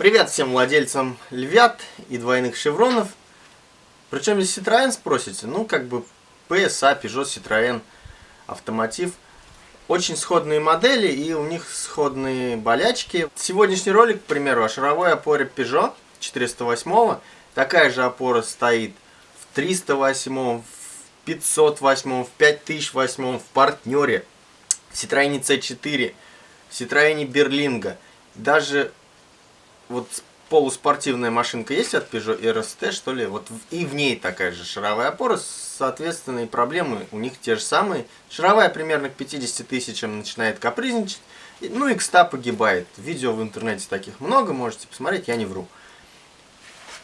Привет всем владельцам львят и двойных шевронов. Причем здесь Citroёn спросите? Ну, как бы PSA, Peugeot, Citroёn, Автомотив. Очень сходные модели и у них сходные болячки. Сегодняшний ролик, к примеру, о шаровой опоре Peugeot 408. Такая же опора стоит в 308, в 508, в 5008, в партнере, в Citroёn C4, в Citroёn Берлинга. Даже вот полуспортивная машинка есть от Peugeot RST, что ли, вот и в ней такая же шаровая опора, соответственно, и проблемы у них те же самые. Шаровая примерно к 50 тысячам начинает капризничать, ну и к 100 погибает. Видео в интернете таких много, можете посмотреть, я не вру.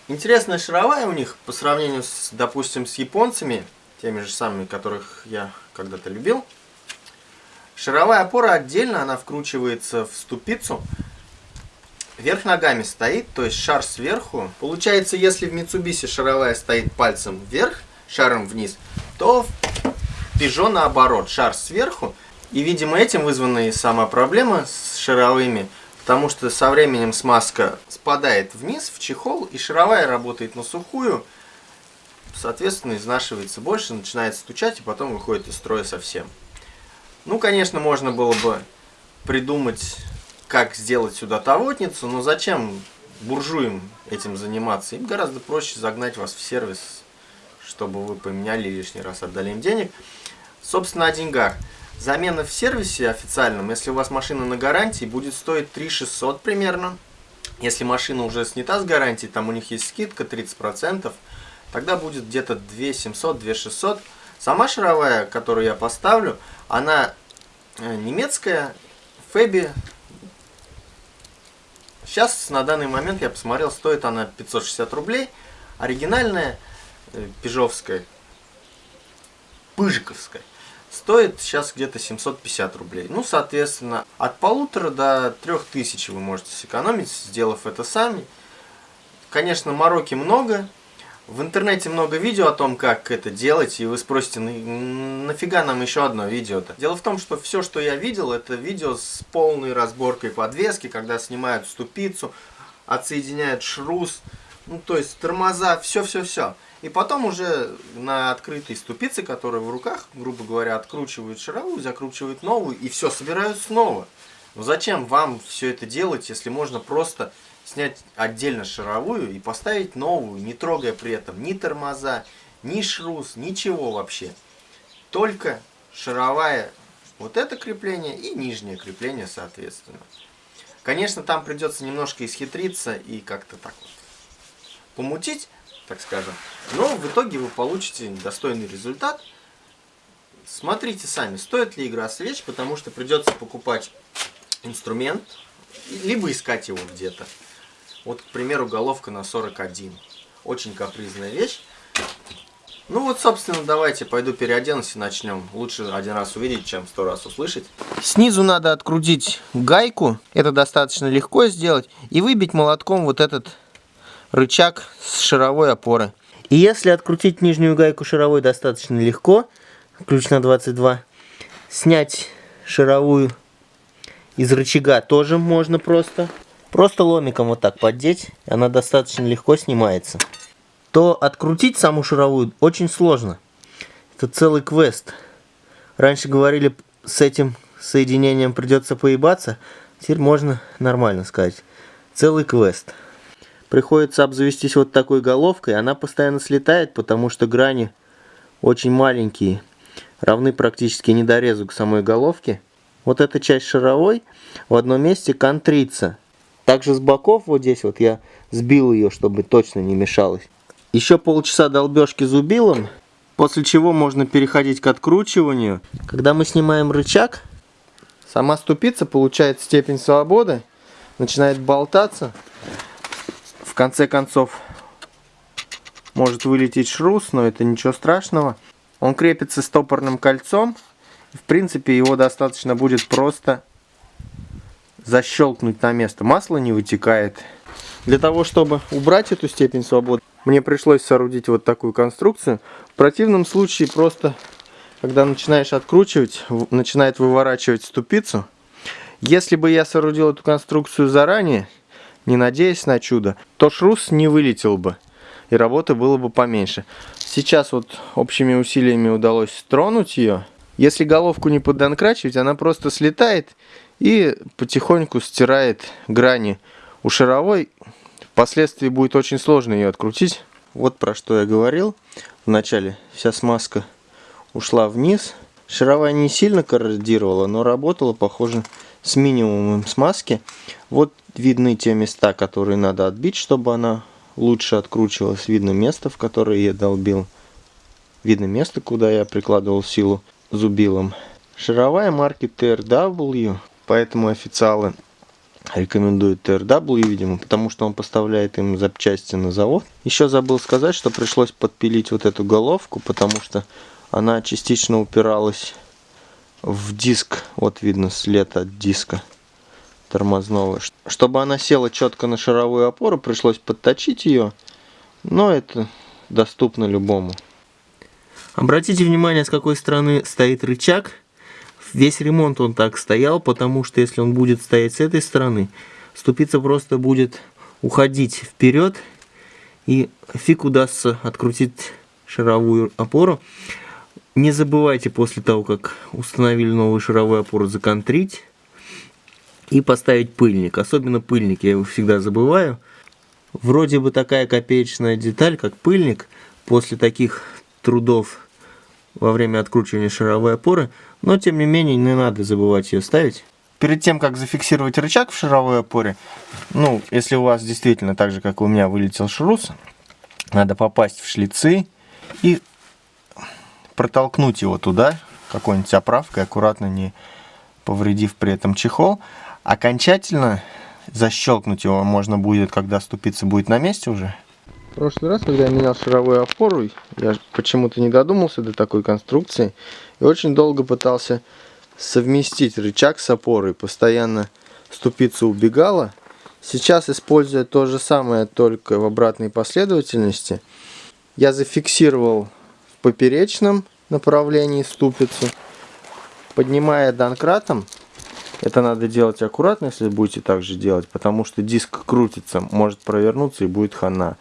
Интересная шаровая у них по сравнению, с, допустим, с японцами, теми же самыми, которых я когда-то любил. Шаровая опора отдельно, она вкручивается в ступицу, Верх ногами стоит, то есть шар сверху. Получается, если в Mitsubishi шаровая стоит пальцем вверх, шаром вниз, то в Peugeot наоборот, шар сверху. И, видимо, этим вызвана и сама проблема с шаровыми, потому что со временем смазка спадает вниз в чехол, и шаровая работает на сухую, соответственно, изнашивается больше, начинает стучать, и потом выходит из строя совсем. Ну, конечно, можно было бы придумать как сделать сюда тавотницу, но зачем буржуям этим заниматься? Им гораздо проще загнать вас в сервис, чтобы вы поменяли лишний раз, отдали им денег. Собственно, о деньгах. Замена в сервисе официальном, если у вас машина на гарантии, будет стоить 3 600 примерно. Если машина уже снята с гарантии, там у них есть скидка 30%, тогда будет где-то 2 700, 2 600. Сама шаровая, которую я поставлю, она э, немецкая, Феби Сейчас, на данный момент, я посмотрел, стоит она 560 рублей. Оригинальная, э, пижовская, пыжиковская, стоит сейчас где-то 750 рублей. Ну, соответственно, от полутора до трех тысяч вы можете сэкономить, сделав это сами. Конечно, мороки много, в интернете много видео о том, как это делать, и вы спросите, нафига нам еще одно видео-то? Дело в том, что все, что я видел, это видео с полной разборкой подвески, когда снимают ступицу, отсоединяют шрус, ну то есть тормоза, все-все-все. И потом уже на открытой ступице, которая в руках, грубо говоря, откручивают шаровую, закручивают новую, и все собирают снова. Но зачем вам все это делать, если можно просто снять отдельно шаровую и поставить новую, не трогая при этом ни тормоза, ни шрус, ничего вообще. Только шаровая вот это крепление и нижнее крепление соответственно. Конечно, там придется немножко исхитриться и как-то так вот помутить, так скажем. Но в итоге вы получите достойный результат. Смотрите сами, стоит ли игра свеч, потому что придется покупать инструмент, либо искать его где-то. Вот, к примеру, головка на 41. Очень капризная вещь. Ну вот, собственно, давайте пойду переоденусь и начнем. Лучше один раз увидеть, чем сто раз услышать. Снизу надо открутить гайку. Это достаточно легко сделать. И выбить молотком вот этот рычаг с шаровой опоры. И если открутить нижнюю гайку шаровой достаточно легко, ключ на 22, снять шаровую из рычага тоже можно просто. Просто ломиком вот так поддеть, она достаточно легко снимается. То открутить саму шаровую очень сложно. Это целый квест. Раньше говорили, с этим соединением придется поебаться. Теперь можно нормально сказать. Целый квест. Приходится обзавестись вот такой головкой. Она постоянно слетает, потому что грани очень маленькие. Равны практически недорезу к самой головке. Вот эта часть шаровой в одном месте контрится. Также с боков вот здесь вот я сбил ее, чтобы точно не мешалось. Еще полчаса долбежки зубилом, после чего можно переходить к откручиванию. Когда мы снимаем рычаг, сама ступица получает степень свободы, начинает болтаться. В конце концов может вылететь шрус, но это ничего страшного. Он крепится стопорным кольцом. В принципе, его достаточно будет просто защелкнуть на место. Масло не вытекает. Для того, чтобы убрать эту степень свободы, мне пришлось соорудить вот такую конструкцию. В противном случае просто, когда начинаешь откручивать, начинает выворачивать ступицу. Если бы я соорудил эту конструкцию заранее, не надеясь на чудо, то шрус не вылетел бы, и работы было бы поменьше. Сейчас вот общими усилиями удалось тронуть ее. Если головку не поддонкрачивать, она просто слетает и потихоньку стирает грани у шаровой. Впоследствии будет очень сложно ее открутить. Вот про что я говорил. Вначале вся смазка ушла вниз. Шаровая не сильно корродировала, но работала, похоже, с минимумом смазки. Вот видны те места, которые надо отбить, чтобы она лучше откручивалась. Видно место, в которое я долбил. Видно место, куда я прикладывал силу зубилом. Шаровая марки TRW, поэтому официалы рекомендуют TRW, видимо, потому что он поставляет им запчасти на завод. Еще забыл сказать, что пришлось подпилить вот эту головку, потому что она частично упиралась в диск. Вот видно след от диска тормозного. Чтобы она села четко на шаровую опору, пришлось подточить ее, но это доступно любому. Обратите внимание, с какой стороны стоит рычаг. Весь ремонт он так стоял, потому что если он будет стоять с этой стороны, ступица просто будет уходить вперед, и фиг удастся открутить шаровую опору. Не забывайте после того, как установили новую шаровую опору, законтрить и поставить пыльник. Особенно пыльник, я его всегда забываю. Вроде бы такая копеечная деталь, как пыльник, после таких трудов во время откручивания шаровой опоры, но тем не менее не надо забывать ее ставить. Перед тем, как зафиксировать рычаг в шаровой опоре, ну, если у вас действительно так же, как у меня, вылетел шрус, надо попасть в шлицы и протолкнуть его туда, какой-нибудь оправкой, аккуратно не повредив при этом чехол. Окончательно защелкнуть его можно будет, когда ступица будет на месте уже. В прошлый раз, когда я менял шаровую опору, я почему-то не додумался до такой конструкции. И очень долго пытался совместить рычаг с опорой. Постоянно ступица убегала. Сейчас, используя то же самое, только в обратной последовательности, я зафиксировал в поперечном направлении ступицу. Поднимая донкратом, это надо делать аккуратно, если будете так же делать, потому что диск крутится, может провернуться и будет хана.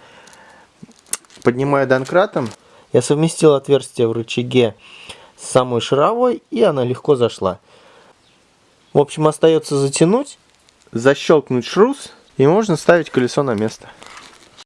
Поднимая донкратом, я совместил отверстие в рычаге с самой шаровой, и она легко зашла. В общем, остается затянуть, защелкнуть шрус, и можно ставить колесо на место.